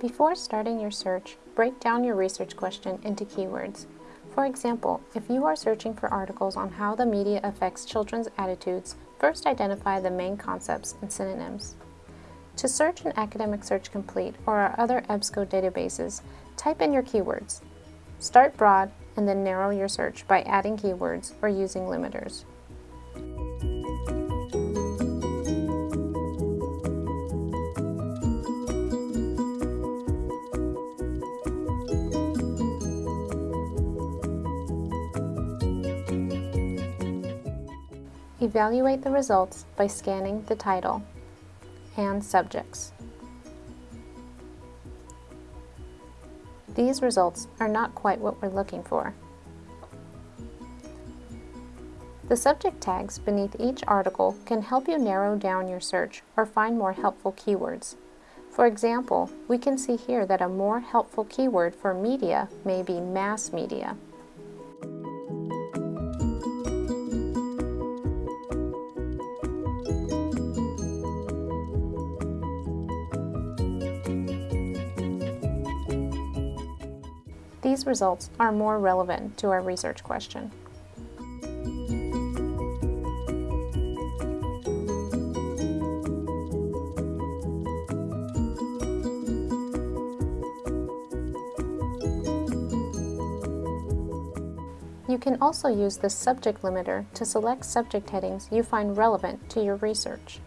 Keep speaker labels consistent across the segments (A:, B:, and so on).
A: Before starting your search, break down your research question into keywords. For example, if you are searching for articles on how the media affects children's attitudes, first identify the main concepts and synonyms. To search in Academic Search Complete or our other EBSCO databases, type in your keywords. Start broad and then narrow your search by adding keywords or using limiters. Evaluate the results by scanning the title and subjects. These results are not quite what we're looking for. The subject tags beneath each article can help you narrow down your search or find more helpful keywords. For example, we can see here that a more helpful keyword for media may be mass media. These results are more relevant to our research question. You can also use the subject limiter to select subject headings you find relevant to your research.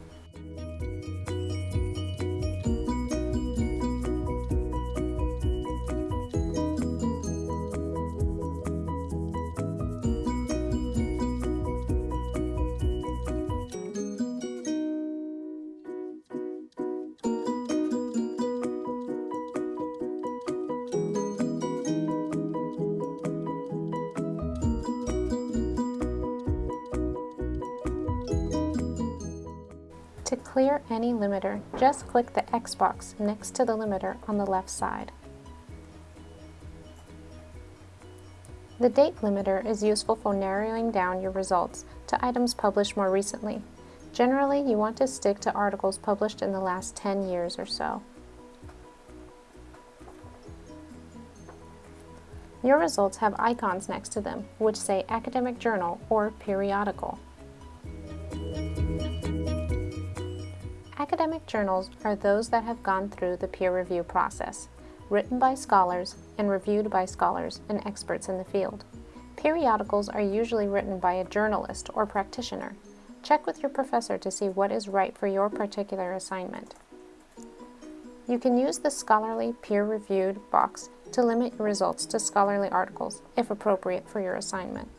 A: To clear any limiter, just click the X box next to the limiter on the left side. The date limiter is useful for narrowing down your results to items published more recently. Generally, you want to stick to articles published in the last 10 years or so. Your results have icons next to them, which say academic journal or periodical. Academic journals are those that have gone through the peer review process, written by scholars and reviewed by scholars and experts in the field. Periodicals are usually written by a journalist or practitioner. Check with your professor to see what is right for your particular assignment. You can use the Scholarly Peer-Reviewed box to limit your results to scholarly articles, if appropriate for your assignment.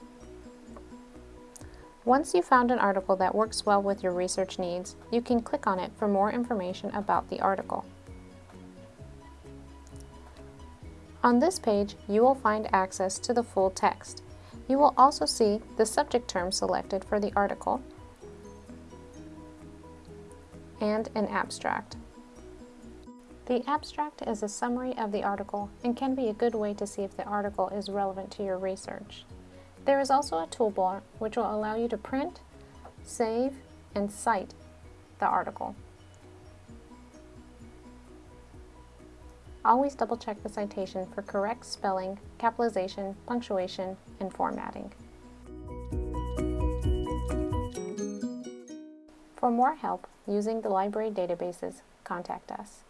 A: Once you've found an article that works well with your research needs, you can click on it for more information about the article. On this page, you will find access to the full text. You will also see the subject term selected for the article and an abstract. The abstract is a summary of the article and can be a good way to see if the article is relevant to your research. There is also a toolbar which will allow you to print, save, and cite the article. Always double check the citation for correct spelling, capitalization, punctuation, and formatting. For more help using the library databases, contact us.